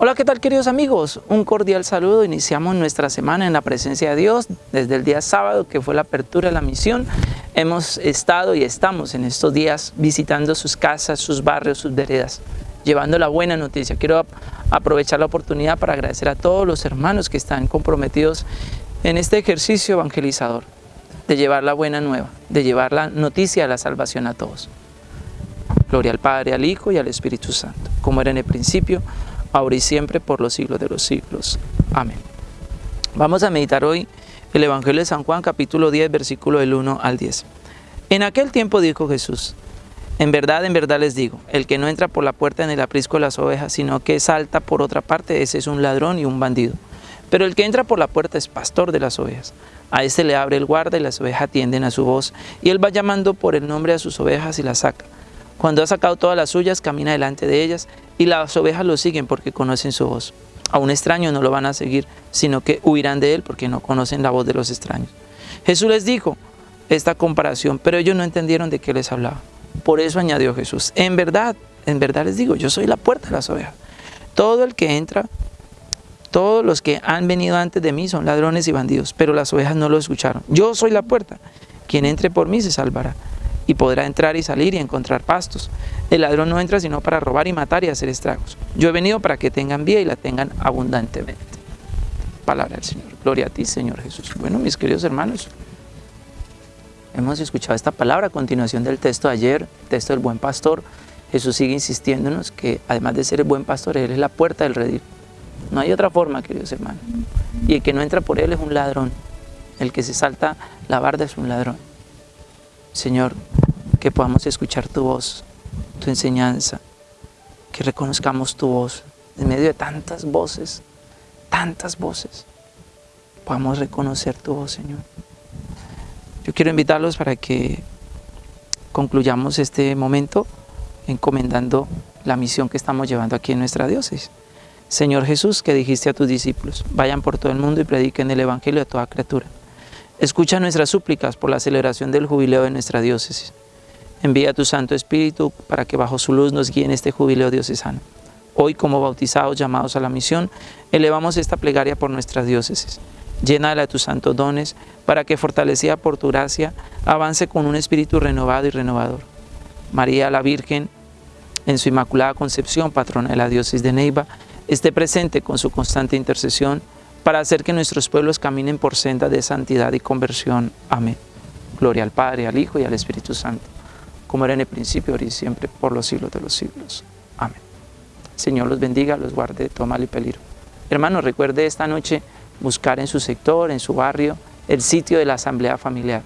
Hola, ¿qué tal queridos amigos? Un cordial saludo. Iniciamos nuestra semana en la presencia de Dios desde el día sábado que fue la apertura de la misión. Hemos estado y estamos en estos días visitando sus casas, sus barrios, sus veredas, llevando la buena noticia. Quiero aprovechar la oportunidad para agradecer a todos los hermanos que están comprometidos en este ejercicio evangelizador, de llevar la buena nueva, de llevar la noticia de la salvación a todos. Gloria al Padre, al Hijo y al Espíritu Santo, como era en el principio, ahora y siempre, por los siglos de los siglos. Amén. Vamos a meditar hoy el Evangelio de San Juan, capítulo 10, versículo del 1 al 10. En aquel tiempo dijo Jesús, en verdad, en verdad les digo, el que no entra por la puerta en el aprisco de las ovejas, sino que salta por otra parte, ese es un ladrón y un bandido. Pero el que entra por la puerta es pastor de las ovejas. A este le abre el guarda y las ovejas atienden a su voz, y él va llamando por el nombre a sus ovejas y las saca. Cuando ha sacado todas las suyas, camina delante de ellas, y las ovejas lo siguen porque conocen su voz. A un extraño no lo van a seguir, sino que huirán de él porque no conocen la voz de los extraños. Jesús les dijo esta comparación, pero ellos no entendieron de qué les hablaba. Por eso añadió Jesús, en verdad, en verdad les digo, yo soy la puerta de las ovejas. Todo el que entra, todos los que han venido antes de mí son ladrones y bandidos, pero las ovejas no lo escucharon. Yo soy la puerta. Quien entre por mí se salvará y podrá entrar y salir y encontrar pastos. El ladrón no entra sino para robar y matar y hacer estragos. Yo he venido para que tengan vida y la tengan abundantemente. Palabra del Señor. Gloria a ti, Señor Jesús. Bueno, mis queridos hermanos, hemos escuchado esta palabra a continuación del texto de ayer, texto del buen pastor. Jesús sigue insistiéndonos que además de ser el buen pastor, Él es la puerta del redil. No hay otra forma, queridos hermanos. Y el que no entra por Él es un ladrón. El que se salta la barda es un ladrón. Señor, que podamos escuchar tu voz, tu enseñanza, que reconozcamos tu voz en medio de tantas voces, tantas voces. Podamos reconocer tu voz, Señor. Yo quiero invitarlos para que concluyamos este momento encomendando la misión que estamos llevando aquí en nuestra diócesis. Señor Jesús, que dijiste a tus discípulos, vayan por todo el mundo y prediquen el Evangelio a toda criatura. Escucha nuestras súplicas por la celebración del jubileo de nuestra diócesis. Envía tu Santo Espíritu para que bajo su luz nos guíe en este jubileo diocesano. Hoy, como bautizados llamados a la misión, elevamos esta plegaria por nuestras diócesis. Llénala de tus santos dones para que, fortalecida por tu gracia, avance con un espíritu renovado y renovador. María la Virgen, en su Inmaculada Concepción, patrona de la diócesis de Neiva, esté presente con su constante intercesión para hacer que nuestros pueblos caminen por senda de santidad y conversión. Amén. Gloria al Padre, al Hijo y al Espíritu Santo como era en el principio, ahora y siempre, por los siglos de los siglos. Amén. Señor los bendiga, los guarde de todo mal y peligro. Hermanos, recuerde esta noche buscar en su sector, en su barrio, el sitio de la asamblea familiar,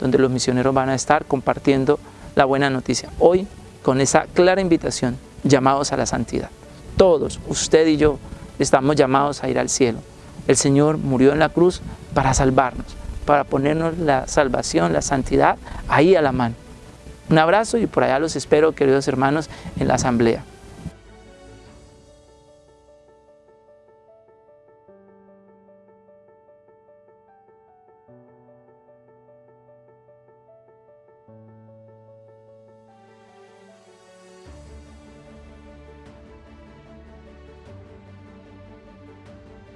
donde los misioneros van a estar compartiendo la buena noticia. Hoy, con esa clara invitación, llamados a la santidad. Todos, usted y yo, estamos llamados a ir al cielo. El Señor murió en la cruz para salvarnos, para ponernos la salvación, la santidad ahí a la mano. Un abrazo y por allá los espero, queridos hermanos, en la asamblea.